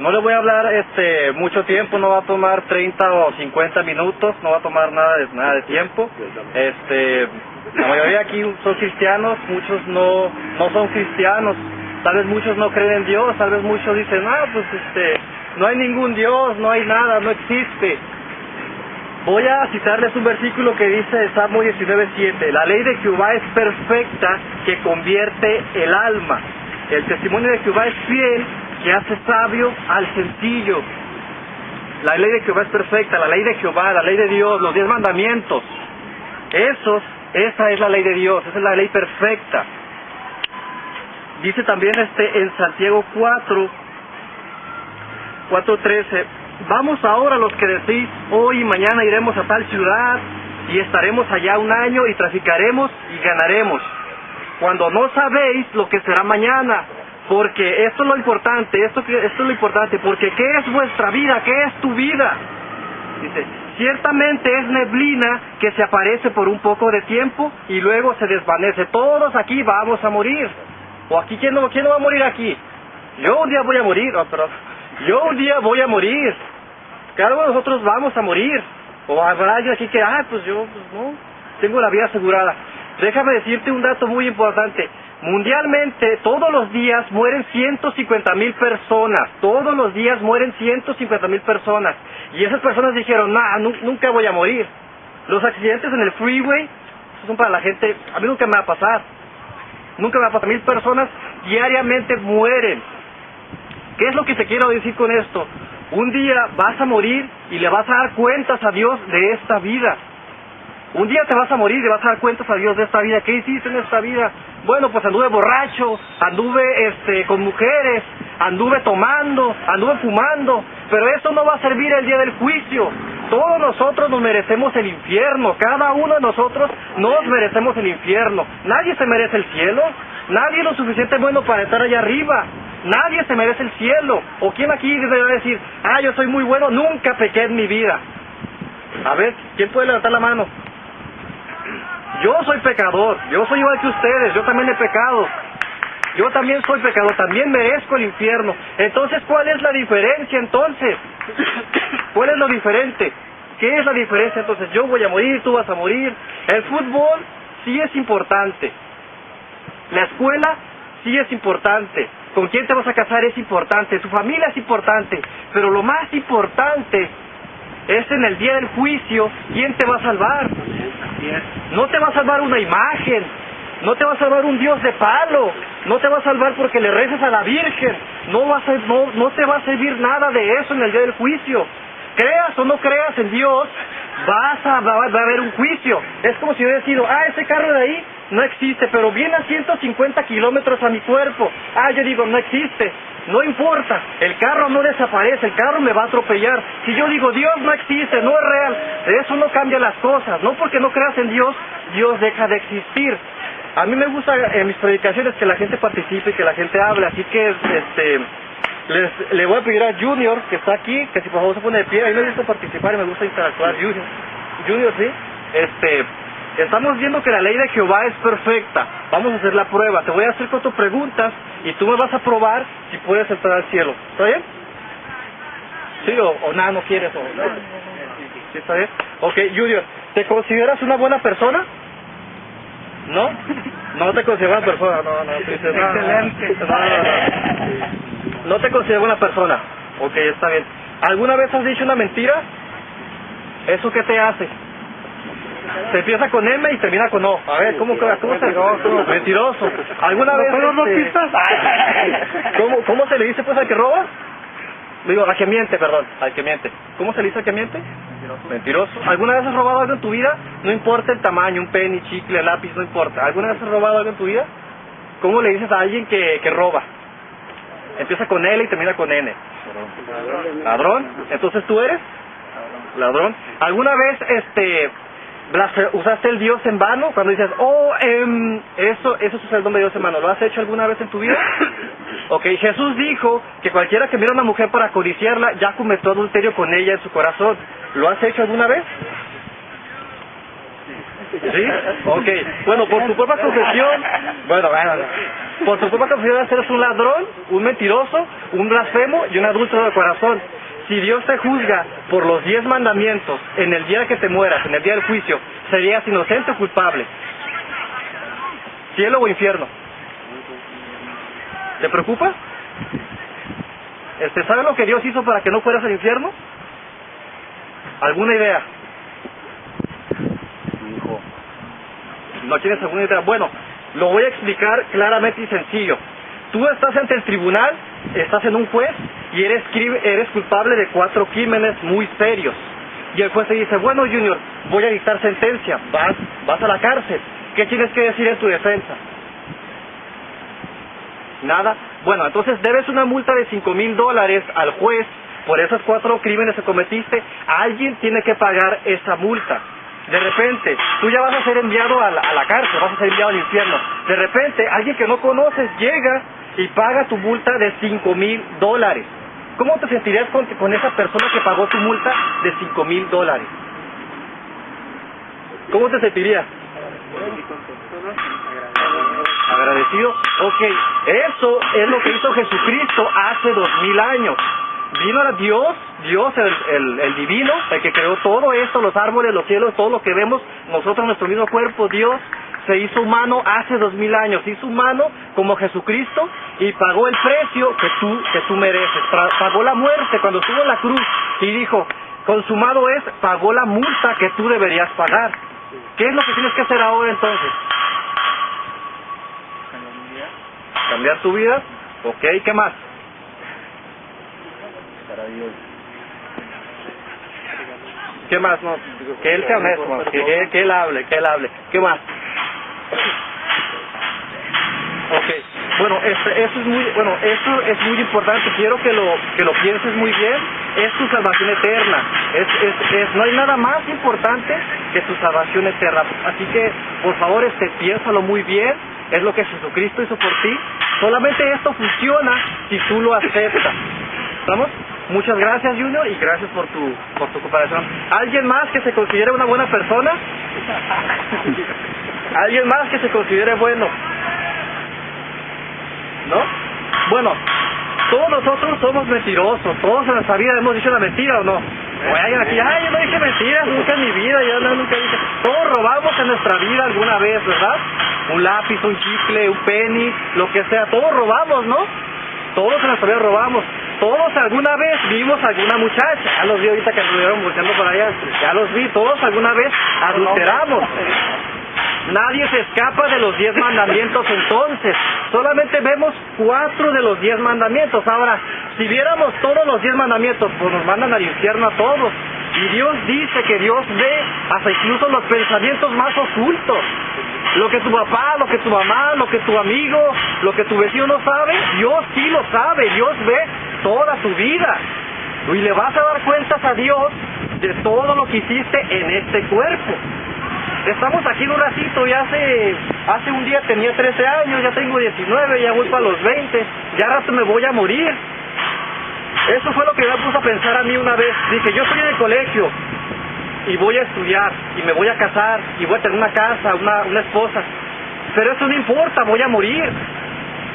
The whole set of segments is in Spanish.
No le voy a hablar este mucho tiempo, no va a tomar 30 o 50 minutos, no va a tomar nada de, nada de tiempo. Este, la mayoría aquí son cristianos, muchos no, no son cristianos. Tal vez muchos no creen en Dios, tal vez muchos dicen, ah, pues este, no hay ningún Dios, no hay nada, no existe. Voy a citarles un versículo que dice Salmo 19.7, la ley de Jehová es perfecta que convierte el alma. El testimonio de Jehová es fiel que hace sabio al sencillo. La ley de Jehová es perfecta, la ley de Jehová, la ley de Dios, los diez mandamientos. Esos, esa es la ley de Dios, esa es la ley perfecta. Dice también este en Santiago 4, 4.13, vamos ahora los que decís, hoy y mañana iremos a tal ciudad y estaremos allá un año y traficaremos y ganaremos. Cuando no sabéis lo que será mañana, porque esto es lo importante, esto, esto es lo importante, porque ¿qué es vuestra vida? ¿Qué es tu vida? Dice, ciertamente es neblina que se aparece por un poco de tiempo y luego se desvanece. Todos aquí vamos a morir. ¿O aquí quién no, quién no va a morir aquí? Yo un día voy a morir, pero yo un día voy a morir. De nosotros vamos a morir. O habrá alguien aquí que, ah, pues yo, pues no, tengo la vida asegurada. Déjame decirte un dato muy importante. Mundialmente, todos los días mueren 150 mil personas. Todos los días mueren 150 mil personas. Y esas personas dijeron, nah, nunca voy a morir. Los accidentes en el freeway son para la gente, a mí nunca me va a pasar. Nunca me va a pasar. Mil personas diariamente mueren. ¿Qué es lo que te quiero decir con esto? Un día vas a morir y le vas a dar cuentas a Dios de esta vida. Un día te vas a morir y vas a dar cuentas a Dios de esta vida. ¿Qué hiciste en esta vida? Bueno, pues anduve borracho, anduve este, con mujeres, anduve tomando, anduve fumando, pero eso no va a servir el día del juicio. Todos nosotros nos merecemos el infierno, cada uno de nosotros nos merecemos el infierno. Nadie se merece el cielo, nadie es lo suficiente bueno para estar allá arriba. Nadie se merece el cielo. ¿O quién aquí debe decir, ah, yo soy muy bueno, nunca pequé en mi vida? A ver, ¿quién puede levantar la mano? Yo soy pecador, yo soy igual que ustedes, yo también he pecado. Yo también soy pecador, también merezco el infierno. Entonces, ¿cuál es la diferencia entonces? ¿Cuál es lo diferente? ¿Qué es la diferencia entonces? Yo voy a morir, tú vas a morir. El fútbol sí es importante. La escuela sí es importante. ¿Con quién te vas a casar es importante? Tu familia es importante. Pero lo más importante es en el día del juicio, ¿quién te va a salvar? No te va a salvar una imagen, no te va a salvar un Dios de palo, no te va a salvar porque le reces a la Virgen, no, va a no, no te va a servir nada de eso en el día del juicio. Creas o no creas en Dios, vas a, va, a haber un juicio. Es como si hubiera sido, ah, ese carro de ahí no existe, pero viene a 150 kilómetros a mi cuerpo. Ah, yo digo, no existe. No importa, el carro no desaparece, el carro me va a atropellar. Si yo digo, Dios no existe, no es real, eso no cambia las cosas. No porque no creas en Dios, Dios deja de existir. A mí me gusta en mis predicaciones que la gente participe y que la gente hable, así que este les, le voy a pedir a Junior, que está aquí, que si por favor se pone de pie, a mí me gusta participar y me gusta interactuar. Junior, Junior sí, este, Estamos viendo que la ley de Jehová es perfecta. Vamos a hacer la prueba. Te voy a hacer cuatro preguntas y tú me vas a probar si puedes entrar al cielo. ¿Está bien? ¿Sí o, nada, no quieres? O, ¿Sí está bien? Ok, Junior, ¿te consideras una buena persona? ¿No? No te consideras una persona, no, no, Excelente. No, no, no te consideras una persona. Ok, está bien. ¿Alguna vez has dicho una mentira? ¿Eso qué te hace? Se empieza con M y termina con O. A ver, ¿cómo, cómo, cómo Mentiroso. Mentiroso. ¿Alguna vez... no este, ¿Cómo, ¿Cómo se le dice pues al que roba? Digo, al que miente, perdón, al que miente. ¿Cómo se le dice al que miente? Mentiroso. Mentiroso. ¿Alguna vez has robado algo en tu vida? No importa el tamaño, un penny, chicle, lápiz, no importa. ¿Alguna vez has robado algo en tu vida? ¿Cómo le dices a alguien que, que roba? Empieza con L y termina con N. Ladrón. Entonces tú eres ladrón. ¿Alguna vez este usaste el Dios en vano cuando dices, oh, eh, eso, eso es el nombre de Dios en vano. ¿Lo has hecho alguna vez en tu vida? ok, Jesús dijo que cualquiera que mira a una mujer para codiciarla ya cometió adulterio con ella en su corazón. ¿Lo has hecho alguna vez? ¿Sí? Ok. Bueno, por tu propia confesión, bueno, bueno, por tu propia confesión eres un ladrón, un mentiroso, un blasfemo y un adulto de corazón. Si Dios te juzga por los diez mandamientos en el día que te mueras, en el día del juicio, serías inocente o culpable. Cielo o infierno. ¿Te preocupa? Este, ¿Sabes lo que Dios hizo para que no fueras al infierno? ¿Alguna idea? ¿No tienes alguna idea? Bueno, lo voy a explicar claramente y sencillo. Tú estás ante el tribunal, estás en un juez y eres, eres culpable de cuatro crímenes muy serios. Y el juez te dice, bueno Junior, voy a dictar sentencia, vas, vas a la cárcel. ¿Qué tienes que decir en tu defensa? Nada. Bueno, entonces debes una multa de cinco mil dólares al juez por esos cuatro crímenes que cometiste. Alguien tiene que pagar esa multa. De repente, tú ya vas a ser enviado a la, cárcel, vas a ser enviado al infierno. De repente, alguien que no conoces llega y paga tu multa de cinco mil dólares. ¿Cómo te sentirías con, esa persona que pagó tu multa de cinco mil dólares? ¿Cómo te sentirías? Agradecido. Ok, eso es lo que hizo Jesucristo hace dos mil años. Vino a Dios, Dios el, el, divino, el que creó todo esto, los árboles, los cielos, todo lo que vemos, nosotros, nuestro mismo cuerpo, Dios se hizo humano hace dos mil años, se hizo humano como Jesucristo y pagó el precio que tú, que tú mereces, pagó la muerte cuando estuvo en la cruz y dijo, consumado es, pagó la multa que tú deberías pagar. ¿Qué es lo que tienes que hacer ahora entonces? Cambiar tu vida. Ok, ¿qué más? ¿Qué más? No, que él sea que, él hable, que él hable. ¿Qué más? Ok, bueno, eso es muy, bueno, eso es muy importante. Quiero que lo que lo pienses muy bien. Es tu salvación eterna. Es, es, es, no hay nada más importante que tu salvación eterna. Así que, por favor, este, piénsalo muy bien. Es lo que Jesucristo hizo por ti. Solamente esto funciona si tú lo aceptas. Muchas gracias, Junior, y gracias por tu, por tu cooperación. ¿Alguien más que se considere una buena persona? ¿Alguien más que se considere bueno? ¿No? Bueno, todos nosotros somos mentirosos, todos en nuestra vida hemos dicho la mentira o no. O alguien aquí, ay, yo no dije mentiras nunca en mi vida, yo no, nunca dije. Todos robamos en nuestra vida alguna vez, ¿verdad? Un lápiz, un chicle, un penny, lo que sea, todos robamos, ¿no? Todos en nuestra vida robamos. Todos alguna vez vimos alguna muchacha, ya los vi ahorita que estuvieron buscando por allá, ya los vi, todos alguna vez adulteramos. Nadie se escapa de los diez mandamientos entonces. Solamente vemos cuatro de los diez mandamientos. Ahora, si viéramos todos los diez mandamientos, pues nos mandan al infierno a todos. Y Dios dice que Dios ve hasta incluso los pensamientos más ocultos. Lo que tu papá, lo que tu mamá, lo que tu amigo, lo que tu vecino no sabe, Dios sí lo sabe. Dios ve toda tu vida. Y le vas a dar cuentas a Dios de todo lo que hiciste en este cuerpo. Estamos aquí un ratito y hace, hace un día tenía 13 años, ya tengo 19, ya voy para los 20, ya rato me voy a morir. Eso fue lo que me puso a pensar a mí una vez. Dije, yo estoy en el colegio y voy a estudiar y me voy a casar y voy a tener una casa, una, una esposa. Pero eso no importa, voy a morir.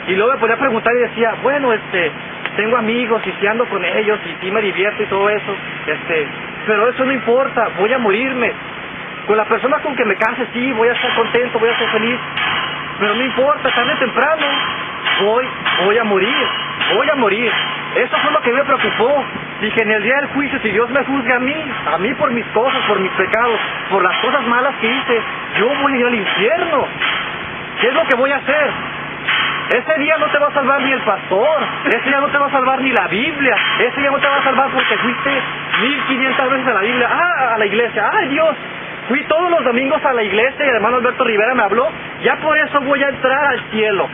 Y luego me podía preguntar y decía, bueno, este, tengo amigos y si ando con ellos y si me divierto y todo eso, este, pero eso no importa, voy a morirme. Con la persona con que me case, sí, voy a estar contento, voy a ser feliz, pero no importa, tarde o temprano, voy, voy a morir, voy a morir. Eso fue lo que me preocupó. Dije, en el día del juicio, si Dios me juzga a mí, a mí por mis cosas, por mis pecados, por las cosas malas que hice, yo voy a ir al infierno. ¿Qué es lo que voy a hacer? Ese día no te va a salvar ni el pastor, ese día no te va a salvar ni la Biblia, ese día no te va a salvar porque fuiste mil quinientas veces a la Biblia, ah, a la iglesia, ay Dios, fui todos los domingos a la iglesia y el hermano Alberto Rivera me habló, ya por eso voy a entrar al cielo.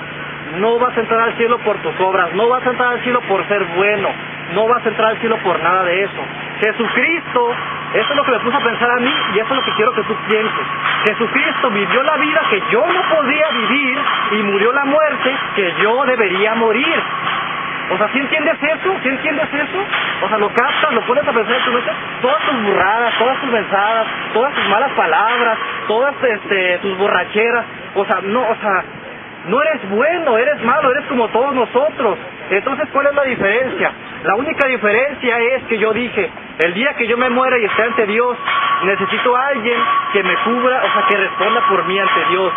No vas a entrar al cielo por tus obras, no vas a entrar al cielo por ser bueno, no vas a entrar al cielo por nada de eso. Jesucristo, eso es lo que me puso a pensar a mí y eso es lo que quiero que tú pienses. Jesucristo vivió la vida que yo no podía vivir y murió la muerte que yo debería morir. O sea, ¿sí entiendes eso? ¿Sí entiendes eso? O sea, lo captas, lo pones a pensar en tu mente, todas tus burradas, todas tus mensadas, todas tus malas palabras, todas este, tus borracheras, o sea, no, o sea, no eres bueno, eres malo, eres como todos nosotros. Entonces, ¿cuál es la diferencia? La única diferencia es que yo dije, el día que yo me muera y esté ante Dios, necesito a alguien que me cubra, o sea, que responda por mí ante Dios.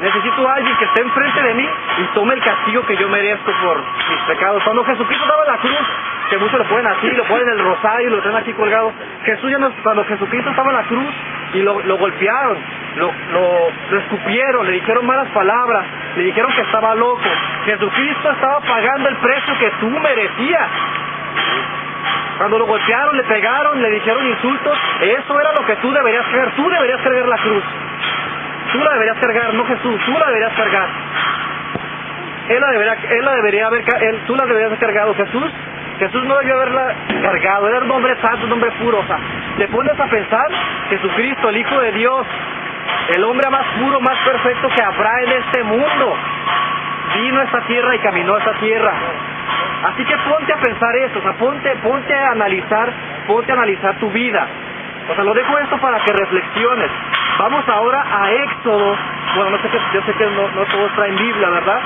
Necesito alguien que esté enfrente de mí y tome el castigo que yo merezco por mis pecados. Cuando Jesucristo daba la cruz, que muchos lo ponen así, lo ponen en el rosario, lo tienen aquí colgado. Jesús ya no, cuando Jesucristo estaba en la cruz y lo, lo golpearon, lo, lo, escupieron, le dijeron malas palabras, le dijeron que estaba loco. Jesucristo estaba pagando el precio que tú merecías. Cuando lo golpearon, le pegaron, le dijeron insultos, eso era lo que tú deberías hacer. Tú deberías cargar la cruz. Tú la deberías cargar, no Jesús, tú la deberías cargar. Él la debería, él la debería haber, tú la deberías haber cargado. Jesús, Jesús no debió haberla cargado, era un hombre santo, un hombre puro. O sea, te pones a pensar, Jesucristo, el Hijo de Dios, el hombre más puro, más perfecto que habrá en este mundo, vino a esta tierra y caminó a esta tierra. Así que ponte a pensar eso, o sea, ponte, ponte a analizar, ponte a analizar tu vida. O sea, lo dejo esto para que reflexiones. Vamos ahora a Éxodo. Bueno, no sé que, yo sé que no, no todos traen Biblia, ¿verdad?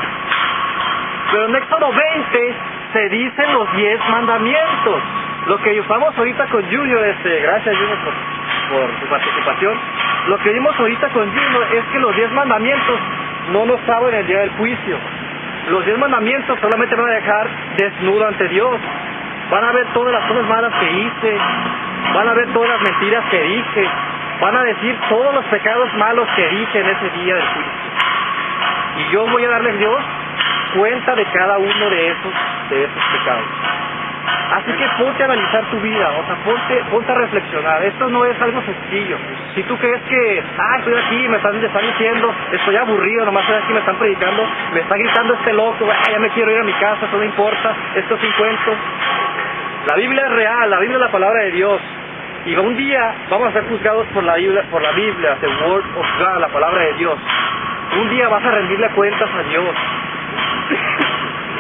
Pero en Éxodo 20 se dicen los 10 mandamientos. Lo que usamos ahorita con Julio, este, gracias Julio por, por su participación. Lo que vimos ahorita con Julio es que los 10 mandamientos no nos saben el día del juicio. Los 10 mandamientos solamente van a dejar desnudo ante Dios. Van a ver todas las cosas malas que hice, van a ver todas las mentiras que dije, van a decir todos los pecados malos que dije en ese día del juicio. Y yo voy a darles Dios cuenta de cada uno de esos, de esos pecados. Así que ponte a analizar tu vida, o sea, ponte, ponte a reflexionar. Esto no es algo sencillo. Si tú crees que, ah, estoy aquí, me están, están diciendo, estoy aburrido, nomás estoy aquí, me están predicando, me está gritando este loco, ah, ya me quiero ir a mi casa, eso no importa, esto es cuento. La Biblia es real, la Biblia es la palabra de Dios. Y un día vamos a ser juzgados por la Biblia, por la Biblia, the Word of God, la palabra de Dios. Un día vas a rendirle cuentas a Dios.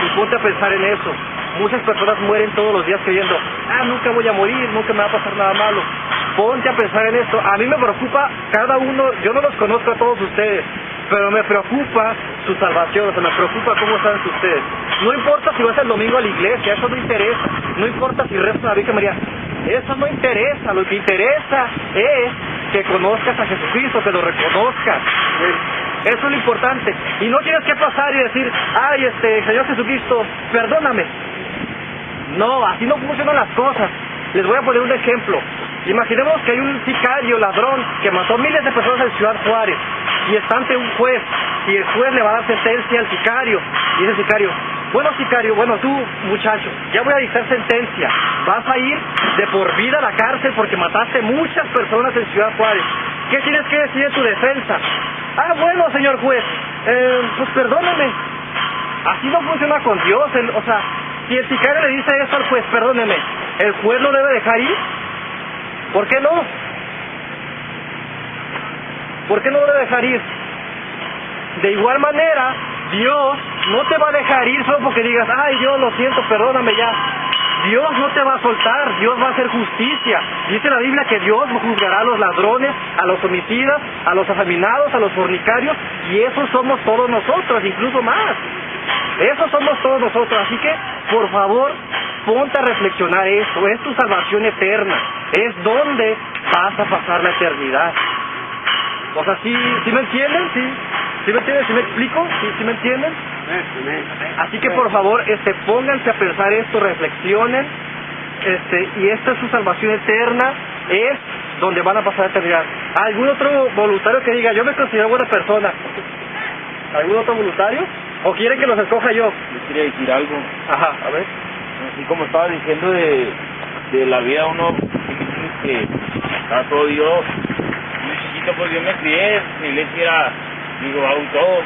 y ponte a pensar en eso. Muchas personas mueren todos los días creyendo, ah, nunca voy a morir, nunca me va a pasar nada malo. Ponte a pensar en esto. A mí me preocupa cada uno, yo no los conozco a todos ustedes, pero me preocupa su salvación, o sea, me preocupa cómo están ustedes. No importa si vas el domingo a la iglesia, eso no interesa. No importa si rezas a la Virgen María, eso no interesa, lo que interesa es que conozcas a Jesucristo, que lo reconozcas. Eso es lo importante. Y no tienes que pasar y decir, ay, este, Señor Jesucristo, perdóname. No, así no funcionan las cosas. Les voy a poner un ejemplo. Imaginemos que hay un sicario ladrón que mató miles de personas en Ciudad Juárez y está ante un juez y el juez le va a dar sentencia al sicario. Y el sicario, bueno, sicario, bueno, tú, muchacho, ya voy a dictar sentencia. Vas a ir de por vida a la cárcel porque mataste muchas personas en Ciudad Juárez. ¿Qué tienes que decir en tu defensa? Ah, bueno, señor juez, eh, pues perdóneme. Así no funciona con Dios. o sea, si el sicario le dice eso al juez, perdóneme, ¿el juez lo debe dejar ir? ¿Por qué no? ¿Por qué no lo debe dejar ir? De igual manera, Dios no te va a dejar ir solo porque digas, ay Dios, lo siento, perdóname ya. Dios no te va a soltar, Dios va a hacer justicia. Dice la Biblia que Dios juzgará a los ladrones, a los homicidas, a los afeminados, a los fornicarios, y esos somos todos nosotros, incluso más. Esos somos todos nosotros, así que, por favor, ponte a reflexionar esto, es tu salvación eterna, es donde vas a pasar la eternidad. O sea, ¿sí, ¿sí me entienden? ¿Sí? ¿Sí me entienden? ¿Sí me explico? ¿Sí, ¿Sí me entienden? Así que por favor, este, pónganse a pensar esto, reflexionen, este, y esta es su salvación eterna, es donde van a pasar la eternidad. ¿Algún otro voluntario que diga, yo me considero buena persona? ¿Algún otro voluntario? ¿O quieren que los escoja yo? Yo quería decir algo. Ajá, a ver. Así como estaba diciendo de, de la vida, uno que está todo Dios. Muy chiquito, pues yo me crié, mi iglesia era digo, auto,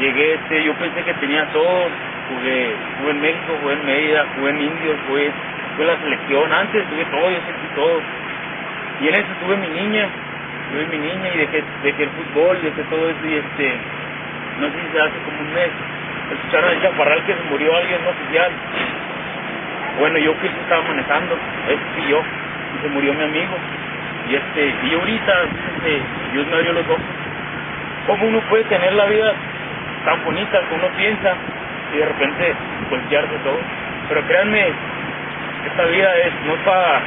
llegué, este, yo pensé que tenía todo, jugué, jugué en México, jugué en Mérida, jugué en Indios, jugué, jugué la selección, antes tuve todo, yo sentí todo. Y en eso tuve mi niña, tuve mi niña y dejé, dejé el fútbol, dejé todo eso y este, no sé si se hace como un mes, escucharon el chaparral que se murió alguien no oficial. Bueno, yo que estaba manejando, él y yo, y se murió mi amigo. Y este, y ahorita, este, Dios me abrió los ojos. ¿Cómo uno puede tener la vida tan bonita que uno piensa y de repente voltearse todo? Pero créanme, esta vida es no para,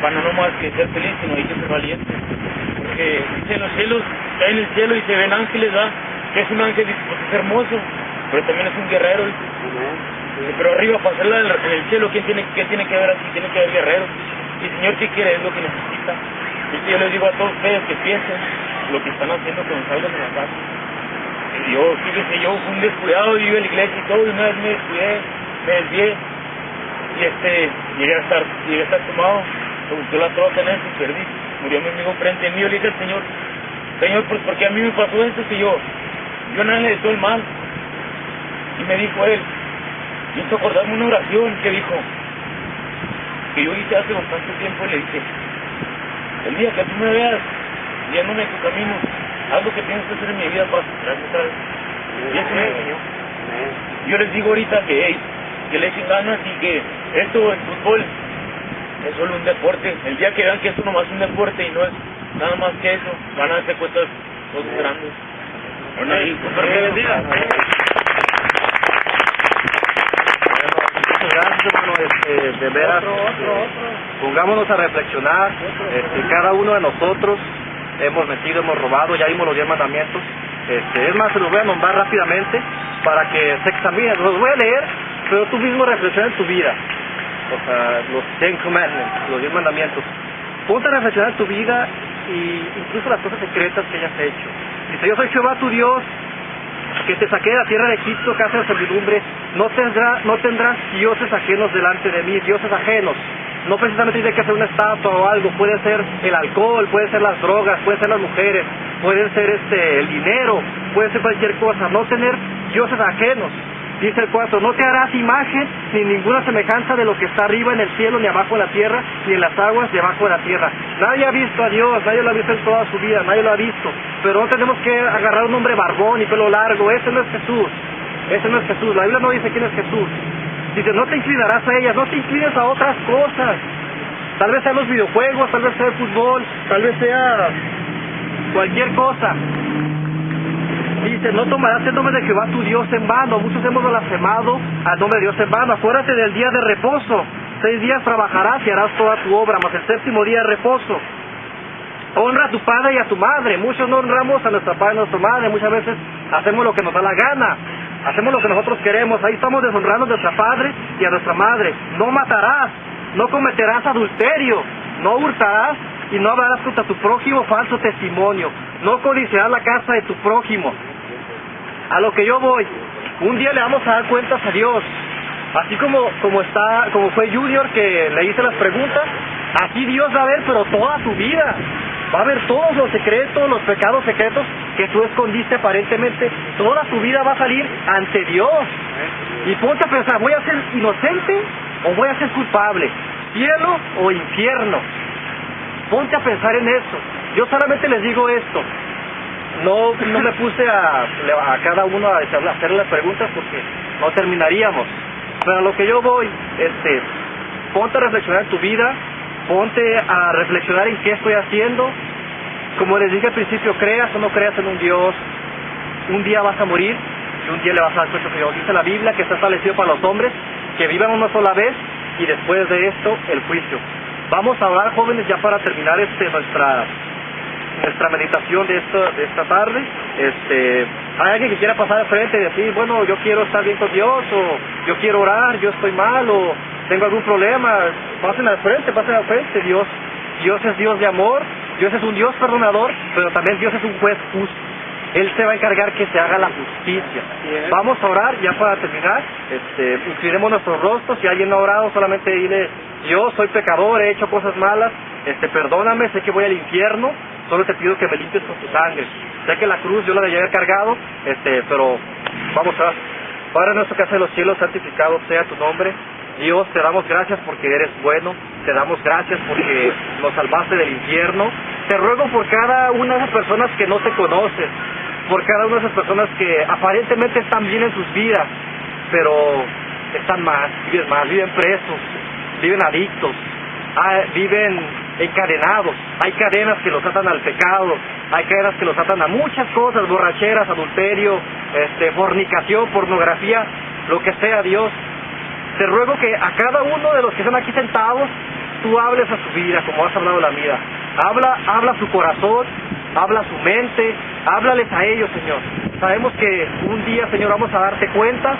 para no más que ser feliz, sino hay que ser valiente. Porque en los cielos, está en el cielo y se ven ángeles, ¿verdad? Que es un ángel es hermoso, pero también es un guerrero. Pero arriba, para hacerla en el cielo, ¿quién tiene, ¿qué tiene que ver aquí? Tiene que haber guerreros. Y el Señor, ¿qué quiere? Es lo que necesita. Y yo les digo a todos ustedes que piensen lo que están haciendo cuando salgan de la casa. Yo, fíjese, yo fui un descuidado, yo iba a la iglesia y todo, y una vez me descuidé, me desvié, y este, llegué a estar, llegué a estar tomado, me gustó la troca en eso perdí. Murió mi amigo frente a mí, yo le dije al Señor, Señor, pues porque a mí me pasó esto, que yo, yo no le deseo el mal. Y me dijo él, hizo acordarme una oración que dijo, que yo hice hace bastante tiempo, y le dije, el día que tú me veas yéndome tu camino, haz lo que tienes que hacer en mi vida para otra vez. Y eso me enseñó. Yo les digo ahorita que, hey, que le echen ganas y que esto, el fútbol, es solo un deporte. El día que vean que esto nomás es un deporte y no es nada más que eso, van a darse cuenta cosas grandes. Bueno, y. Muchas gracias, hermano. Este, de veras, este, pongámonos a reflexionar. Este, cada uno de nosotros hemos metido, hemos robado, ya vimos los diez mandamientos. Este, es más, se los voy a nombrar rápidamente para que se examinen. Los voy a leer, pero tú mismo reflexiona en tu vida. O sea, los Ten Commandments, los diez mandamientos. Ponte a reflexionar en tu vida y incluso las cosas secretas que hayas hecho. Dice, yo soy Jehová tu Dios, que te saqué de la tierra de Egipto, casa de servidumbre, no, tendrá, no tendrás dioses ajenos delante de mí, dioses ajenos. No precisamente tiene que ser una estatua o algo, puede ser el alcohol, puede ser las drogas, puede ser las mujeres, puede ser este el dinero, puede ser cualquier cosa, no tener dioses ajenos. Dice el 4, no te harás imagen ni ninguna semejanza de lo que está arriba en el cielo, ni abajo en la tierra, ni en las aguas debajo de la tierra. Nadie ha visto a Dios, nadie lo ha visto en toda su vida, nadie lo ha visto. Pero no tenemos que agarrar un hombre barbón y pelo largo, ese no es Jesús. Ese no es Jesús, la Biblia no dice quién es Jesús. Dice, no te inclinarás a ellas, no te inclines a otras cosas. Tal vez sean los videojuegos, tal vez sea el fútbol, tal vez sea cualquier cosa. Dice, no tomarás el nombre de Jehová tu Dios en vano. Muchos hemos blasfemado al nombre de Dios en vano. Acuérdate del día de reposo. Seis días trabajarás y harás toda tu obra, mas el séptimo día de reposo. Honra a tu padre y a tu madre. Muchos no honramos a nuestra padre y a nuestra madre. Muchas veces hacemos lo que nos da la gana. Hacemos lo que nosotros queremos. Ahí estamos deshonrando a nuestra padre y a nuestra madre. No matarás. No cometerás adulterio. No hurtarás y no hablarás contra tu prójimo falso testimonio. No codiciarás la casa de tu prójimo. A lo que yo voy, un día le vamos a dar cuentas a Dios. Así como, como está, como fue Junior que le hice las preguntas, así Dios va a ver, pero toda tu vida. Va a ver todos los secretos, los pecados secretos que tú escondiste aparentemente. Toda tu vida va a salir ante Dios. Y ponte a pensar, ¿voy a ser inocente o voy a ser culpable? ¿Cielo o infierno? Ponte a pensar en eso. Yo solamente les digo esto. No, no me puse a, a cada uno a hacerle las preguntas porque no terminaríamos. Pero a lo que yo voy, este, ponte a reflexionar en tu vida, ponte a reflexionar en qué estoy haciendo. Como les dije al principio, creas o no creas en un Dios, un día vas a morir y un día le vas a dar cuenta Dios. Dice la Biblia que está establecido para los hombres que vivan una sola vez y después de esto el juicio. Vamos a hablar jóvenes ya para terminar este nuestra nuestra meditación de esta, de esta tarde. Este, hay alguien que quiera pasar al frente y decir, bueno, yo quiero estar bien con Dios, o yo quiero orar, yo estoy mal, o tengo algún problema, pasen al frente, pasen al frente. Dios, Dios es Dios de amor, Dios es un Dios perdonador, pero también Dios es un juez justo. Él se va a encargar que se haga la justicia. Vamos a orar ya para terminar. Este, inclinemos nuestros rostros. Si alguien no ha orado, solamente dile, yo soy pecador, he hecho cosas malas, este, perdóname, sé que voy al infierno, solo te pido que me limpies con tu sangre. Sé que la cruz yo la debía haber cargado, este, pero vamos a Padre nuestro que hace los cielos, santificado sea tu nombre. Dios, te damos gracias porque eres bueno, te damos gracias porque nos salvaste del infierno. Te ruego por cada una de esas personas que no te conocen, por cada una de esas personas que aparentemente están bien en sus vidas, pero están mal, viven mal, viven presos, viven adictos, ah, viven encadenados, hay cadenas que los atan al pecado, hay cadenas que los atan a muchas cosas, borracheras, adulterio, este, fornicación, pornografía, lo que sea Dios. Te ruego que a cada uno de los que están aquí sentados, tú hables a su vida como has hablado la mía. Habla, habla a su corazón, habla a su mente, háblales a ellos, Señor. Sabemos que un día, Señor, vamos a darte cuenta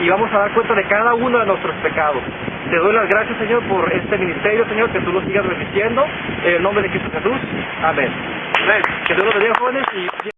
y vamos a dar cuenta de cada uno de nuestros pecados. Te doy las gracias, Señor, por este ministerio, Señor, que tú lo sigas bendiciendo. En el nombre de Cristo Jesús. Amén. Que Dios los bendiga, jóvenes. Y...